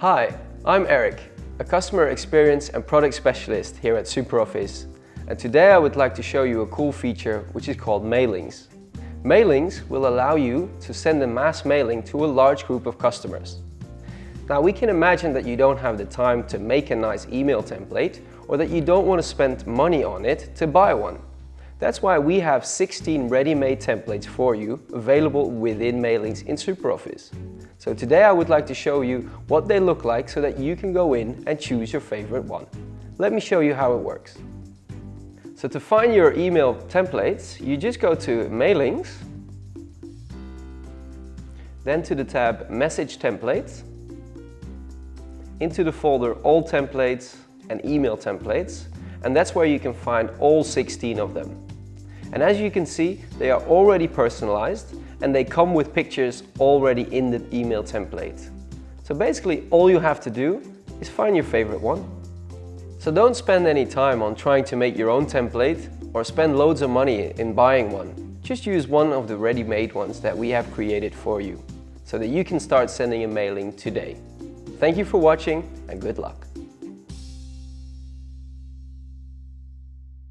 Hi, I'm Eric, a customer experience and product specialist here at SuperOffice. And today I would like to show you a cool feature which is called mailings. Mailings will allow you to send a mass mailing to a large group of customers. Now we can imagine that you don't have the time to make a nice email template or that you don't want to spend money on it to buy one. That's why we have 16 ready-made templates for you available within Mailings in SuperOffice. So today I would like to show you what they look like so that you can go in and choose your favorite one. Let me show you how it works. So to find your email templates, you just go to Mailings, then to the tab Message Templates, into the folder All Templates and Email Templates, and that's where you can find all 16 of them. And as you can see, they are already personalized and they come with pictures already in the email template. So basically all you have to do is find your favorite one. So don't spend any time on trying to make your own template or spend loads of money in buying one. Just use one of the ready-made ones that we have created for you so that you can start sending a mailing today. Thank you for watching and good luck.